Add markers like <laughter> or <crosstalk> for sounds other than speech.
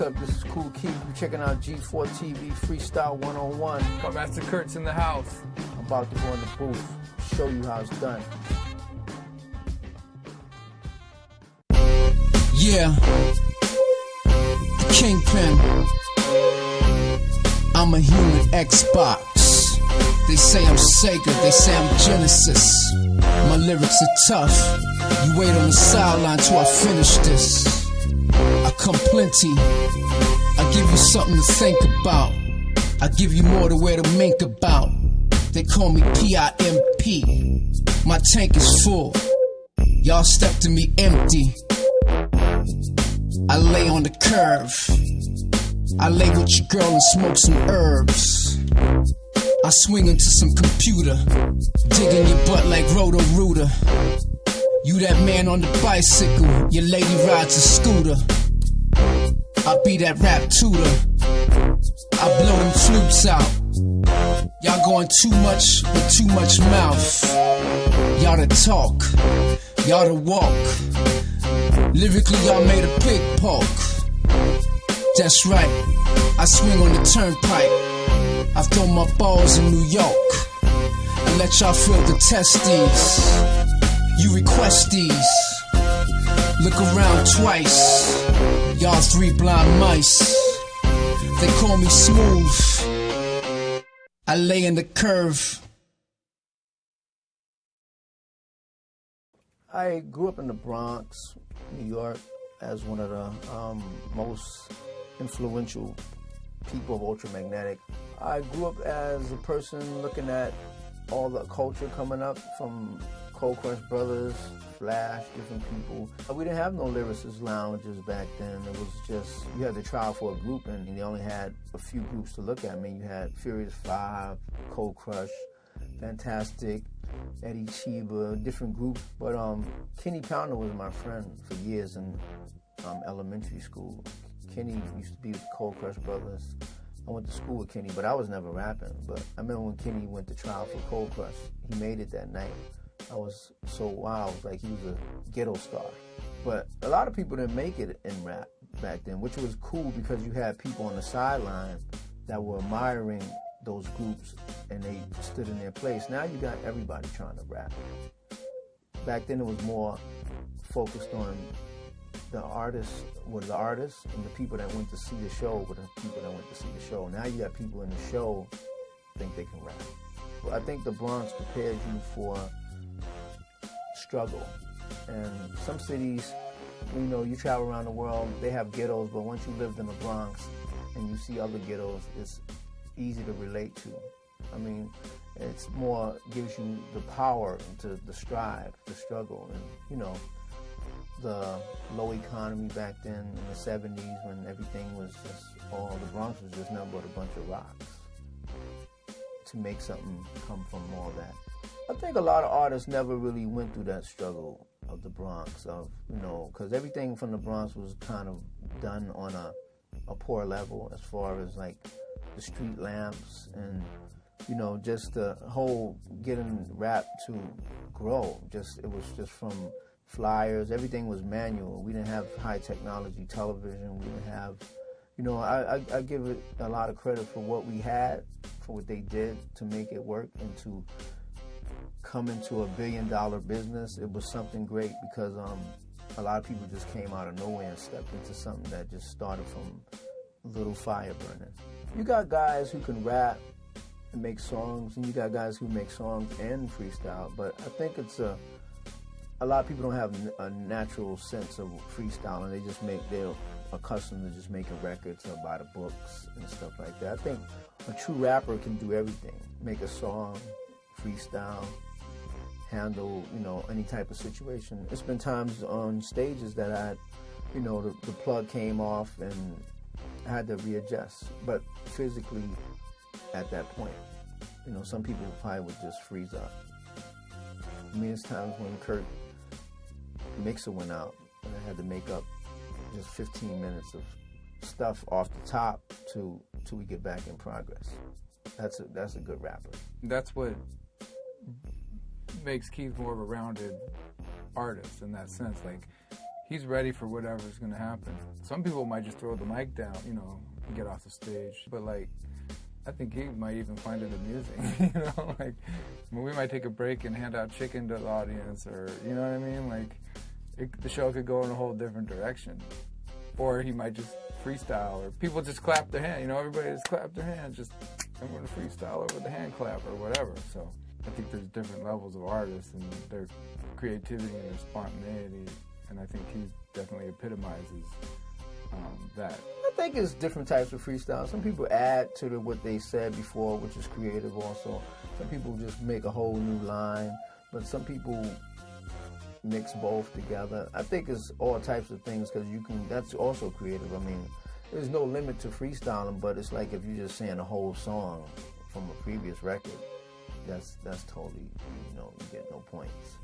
You're checking out G4 TV Freestyle 101. Kutmasta Kurt's in the house. I'm about to go in the booth, show you how it's done. Yeah. The Kingpin. I'm a human Xbox. They say I'm Sega, they say I'm Genesis. My lyrics are tough. You wait on the sideline till I finish this. Come plenty. I give you something to think about. I give you more to wear to mink about. They call me P-I-M-P. My tank is full. Y'all step to me empty. I lay on the curve. I lay with your girl and smoke some herbs. I swing into some computer, digging your butt like Roto Rooter. You that man on the bicycle, your lady rides a scooter. I be that rap tutor. I blow them flutes out. Y'all going too much with too much mouth. Y'all to talk, y'all to walk. Lyrically, y'all made a pig poke. That's right, I swing on the turnpike. I throw my balls in New York and let y'all feel the testes. You request these. Look around twice. Y'all three blind mice. They call me smooth. I lay in the curve. I grew up in the Bronx, New York, as one of the um, most influential people of Ultramagnetic. I grew up as a person looking at all the culture coming up from Cold Crush Brothers, Flash, different people. We didn't have no lyricist lounges back then. It was just, you had to try for a group and they only had a few groups to look at. I mean, you had Furious Five, Cold Crush, Fantastic, Eddie Cheeba, different groups. But um, Kenny Pounder was my friend for years in um, elementary school. Kenny used to be with Cold Crush Brothers. I went to school with Kenny, but I was never rapping. But I remember when Kenny went to trial for Cold Crush, he made it that night. I was so wild, like he was a ghetto star. But a lot of people didn't make it in rap back then, which was cool because you had people on the sideline that were admiring those groups and they stood in their place. Now you got everybody trying to rap. Back then it was more focused on the artists were the artists and the people that went to see the show were the people that went to see the show. Now you got people in the show think they can rap. I think the Bronx prepares you for struggle. And some cities, you know, you travel around the world, they have ghettos, but once you lived in the Bronx and you see other ghettos, it's easy to relate to. I mean, it's more gives you the power to the strive, the struggle, and you know, the low economy back then in the 70s when everything was just all the Bronx was just nothing but a bunch of rocks. To make something come from all that. I think a lot of artists never really went through that struggle of the Bronx, of you know, because everything from the Bronx was kind of done on a a poor level as far as like the street lamps and you know just the whole getting rap to grow. Just it was just from flyers. Everything was manual. We didn't have high technology television. We didn't have, you know, I, I, I give it a lot of credit for what we had, for what they did to make it work and to come into a billion dollar business. It was something great because um, a lot of people just came out of nowhere and stepped into something that just started from little fire burning. You got guys who can rap and make songs, and you got guys who make songs and freestyle, but I think it's a a lot of people don't have a natural sense of freestyle, and they just make they're accustomed to just making records or by the books and stuff like that. I think a true rapper can do everything: make a song, freestyle, handle you know any type of situation. It's been times on stages that I, you know, the, the plug came off and I had to readjust, but physically at that point, you know, some people probably would just freeze up. I mean, it's times when Kurt mixer went out, and I had to make up just 15 minutes of stuff off the top to till we get back in progress. That's a that's a good rapper. That's what makes Keith more of a rounded artist in that sense. Like he's ready for whatever's to happen. Some people might just throw the mic down, you know, and get off the stage. But like, I think he might even find it amusing. <laughs> you know, like I mean, we might take a break and hand out chicken to the audience, or you know what I mean. Like, it, the show could go in a whole different direction, or he might just freestyle, or people just clap their hand. You know, everybody just clap their hand, Just I'm to freestyle over the hand clap or whatever. So I think there's different levels of artists and their creativity and their spontaneity, and I think he definitely epitomizes um, that. I think it's different types of freestyle. Some people add to the, what they said before, which is creative also. Some people just make a whole new line, but some people mix both together. I think it's all types of things because you can. That's also creative. I mean, there's no limit to freestyling, but it's like if you're just saying a whole song from a previous record, that's that's totally you know you get no points.